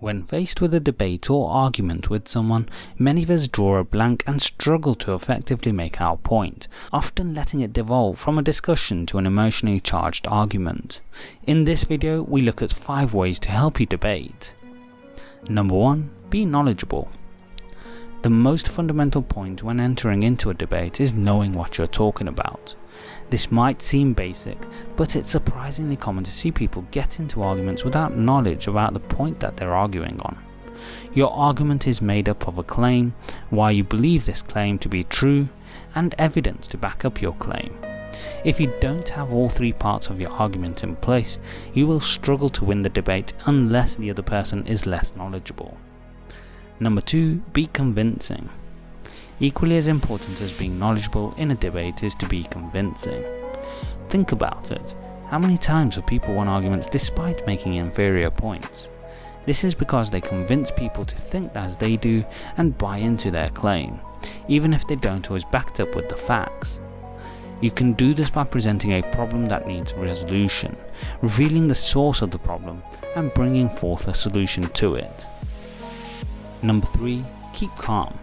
When faced with a debate or argument with someone, many of us draw a blank and struggle to effectively make our point, often letting it devolve from a discussion to an emotionally charged argument. In this video, we look at 5 ways to help you debate. Number 1. Be knowledgeable. The most fundamental point when entering into a debate is knowing what you're talking about. This might seem basic, but it's surprisingly common to see people get into arguments without knowledge about the point that they're arguing on. Your argument is made up of a claim, why you believe this claim to be true, and evidence to back up your claim. If you don't have all three parts of your argument in place, you will struggle to win the debate unless the other person is less knowledgeable. Number 2. Be convincing. Equally as important as being knowledgeable in a debate is to be convincing. Think about it. How many times have people won arguments despite making inferior points? This is because they convince people to think as they do and buy into their claim, even if they don't always back it up with the facts. You can do this by presenting a problem that needs resolution, revealing the source of the problem and bringing forth a solution to it. Number 3. Keep calm.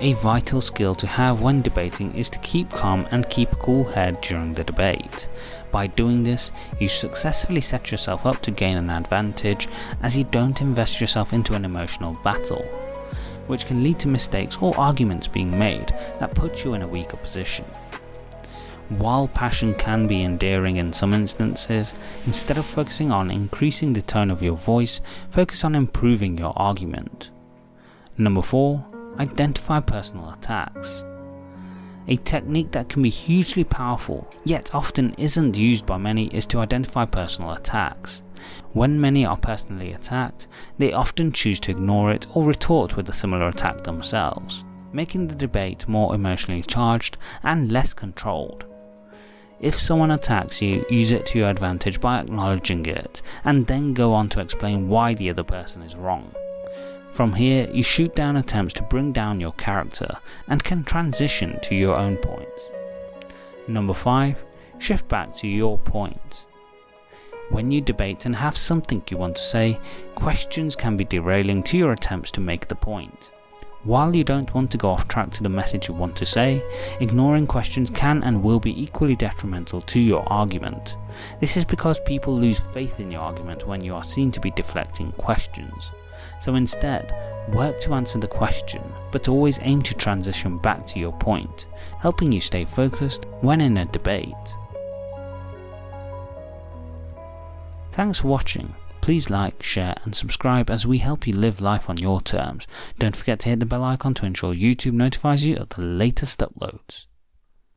A vital skill to have when debating is to keep calm and keep a cool head during the debate. By doing this, you successfully set yourself up to gain an advantage as you don't invest yourself into an emotional battle, which can lead to mistakes or arguments being made that put you in a weaker position. While passion can be endearing in some instances, instead of focusing on increasing the tone of your voice, focus on improving your argument. Number 4 identify personal attacks. A technique that can be hugely powerful, yet often isn't used by many is to identify personal attacks. When many are personally attacked, they often choose to ignore it or retort with a similar attack themselves, making the debate more emotionally charged and less controlled. If someone attacks you, use it to your advantage by acknowledging it, and then go on to explain why the other person is wrong. From here, you shoot down attempts to bring down your character and can transition to your own points. Number 5. Shift back to your point. When you debate and have something you want to say, questions can be derailing to your attempts to make the point. While you don't want to go off track to the message you want to say, ignoring questions can and will be equally detrimental to your argument. This is because people lose faith in your argument when you are seen to be deflecting questions. So instead, work to answer the question, but always aim to transition back to your point, helping you stay focused when in a debate. Thanks for watching. Please like, share and subscribe as we help you live life on your terms. Don't forget to hit the bell icon to ensure YouTube notifies you of the latest uploads.